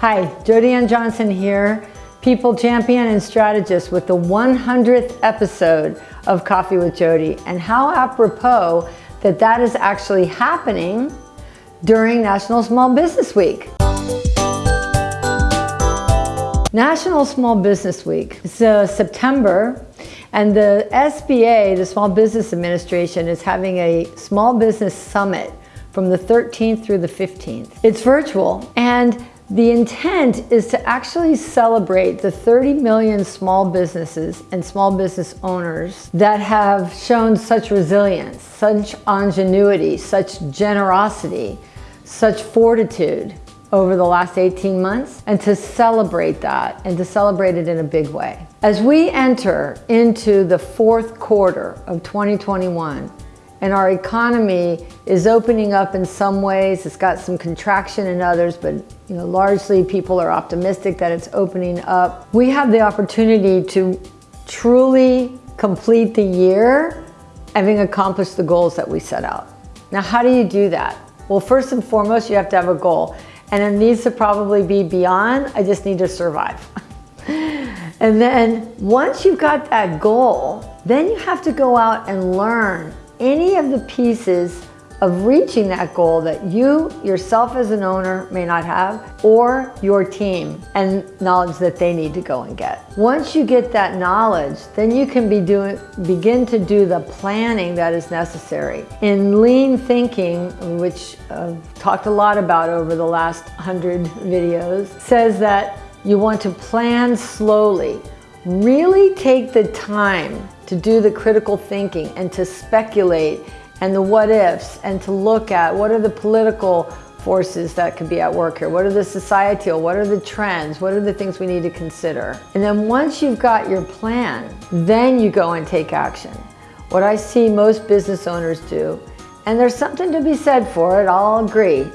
Hi, Jody Ann Johnson here, people champion and strategist with the 100th episode of Coffee with Jody. And how apropos that that is actually happening during National Small Business Week. National Small Business Week. It's uh, September and the SBA, the Small Business Administration, is having a small business summit from the 13th through the 15th. It's virtual and the intent is to actually celebrate the 30 million small businesses and small business owners that have shown such resilience, such ingenuity, such generosity, such fortitude over the last 18 months and to celebrate that and to celebrate it in a big way. As we enter into the fourth quarter of 2021, and our economy is opening up in some ways. It's got some contraction in others, but you know, largely people are optimistic that it's opening up. We have the opportunity to truly complete the year having accomplished the goals that we set out. Now, how do you do that? Well, first and foremost, you have to have a goal. And it needs to probably be beyond, I just need to survive. and then once you've got that goal, then you have to go out and learn any of the pieces of reaching that goal that you yourself as an owner may not have or your team and knowledge that they need to go and get. Once you get that knowledge, then you can be doing, begin to do the planning that is necessary. In lean thinking, which I've talked a lot about over the last 100 videos, says that you want to plan slowly. Really take the time to do the critical thinking and to speculate and the what ifs and to look at what are the political forces that could be at work here? What are the societal? What are the trends? What are the things we need to consider? And then once you've got your plan, then you go and take action. What I see most business owners do, and there's something to be said for it, I'll agree.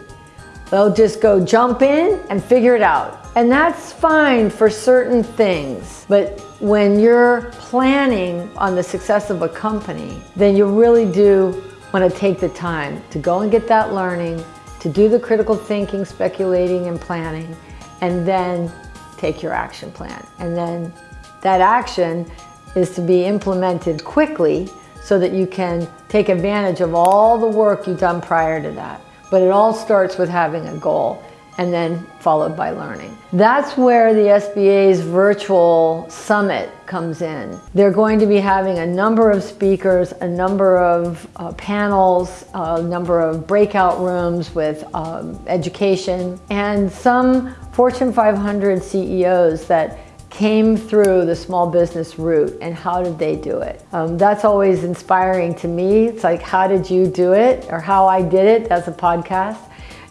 They'll just go jump in and figure it out. And that's fine for certain things, but when you're planning on the success of a company, then you really do want to take the time to go and get that learning, to do the critical thinking, speculating, and planning, and then take your action plan. And then that action is to be implemented quickly so that you can take advantage of all the work you've done prior to that. But it all starts with having a goal and then followed by learning. That's where the SBA's virtual summit comes in. They're going to be having a number of speakers, a number of uh, panels, a number of breakout rooms with um, education, and some Fortune 500 CEOs that came through the small business route and how did they do it? Um, that's always inspiring to me. It's like, how did you do it? Or how I did it as a podcast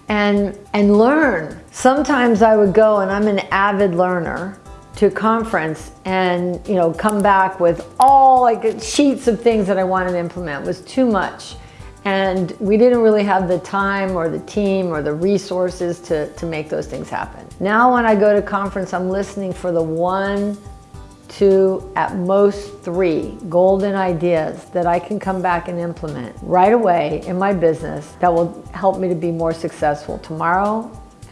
and, and learn. Sometimes I would go and I'm an avid learner to conference and you know come back with all like sheets of things that I wanted to implement it was too much and we didn't really have the time or the team or the resources to, to make those things happen. Now when I go to conference I'm listening for the one two, at most three golden ideas that I can come back and implement right away in my business that will help me to be more successful tomorrow,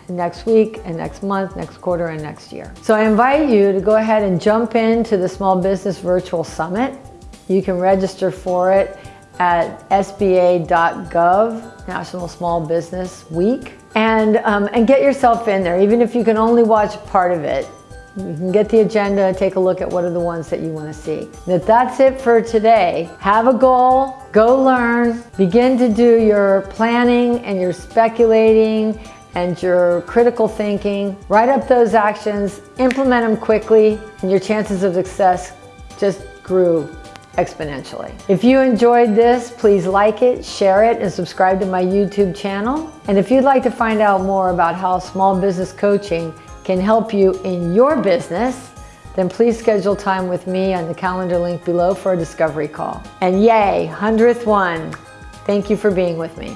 next week, and next month, next quarter, and next year. So I invite you to go ahead and jump into the Small Business Virtual Summit. You can register for it at sba.gov, National Small Business Week, and, um, and get yourself in there, even if you can only watch part of it. You can get the agenda, take a look at what are the ones that you want to see. That that's it for today. Have a goal, go learn, begin to do your planning and your speculating and your critical thinking. Write up those actions, implement them quickly, and your chances of success just grew exponentially. If you enjoyed this, please like it, share it, and subscribe to my YouTube channel. And if you'd like to find out more about how small business coaching can help you in your business, then please schedule time with me on the calendar link below for a discovery call. And yay, 100th one. Thank you for being with me.